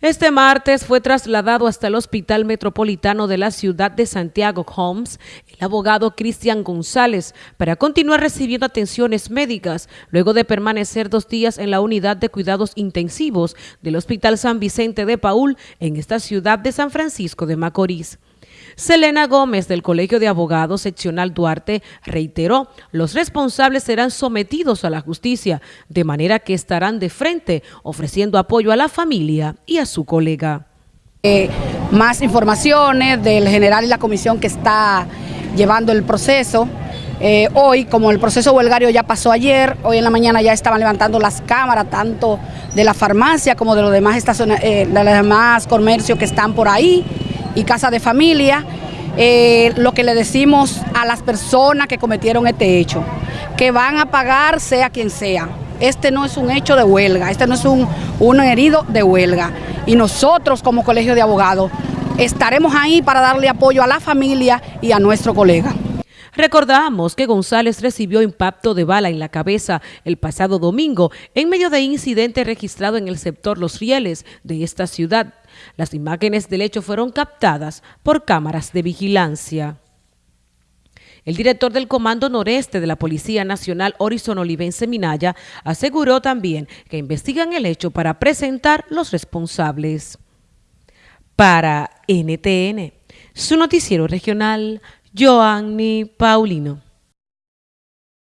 Este martes fue trasladado hasta el Hospital Metropolitano de la ciudad de Santiago Homes el abogado Cristian González para continuar recibiendo atenciones médicas luego de permanecer dos días en la unidad de cuidados intensivos del Hospital San Vicente de Paul en esta ciudad de San Francisco de Macorís. Selena Gómez del Colegio de Abogados Seccional Duarte reiteró, los responsables serán sometidos a la justicia, de manera que estarán de frente ofreciendo apoyo a la familia y a su colega. Eh, más informaciones del general y la comisión que está llevando el proceso. Eh, hoy, como el proceso huelgario ya pasó ayer, hoy en la mañana ya estaban levantando las cámaras, tanto de la farmacia como de los demás, eh, de los demás comercios que están por ahí y casa de familia, eh, lo que le decimos a las personas que cometieron este hecho, que van a pagar sea quien sea. Este no es un hecho de huelga, este no es un, un herido de huelga. Y nosotros como colegio de abogados estaremos ahí para darle apoyo a la familia y a nuestro colega. Recordamos que González recibió impacto de bala en la cabeza el pasado domingo en medio de incidente registrado en el sector Los Rieles de esta ciudad. Las imágenes del hecho fueron captadas por cámaras de vigilancia. El director del Comando Noreste de la Policía Nacional, Horizon Olivense Minaya, aseguró también que investigan el hecho para presentar los responsables. Para NTN, su noticiero regional, Joanny Paulino.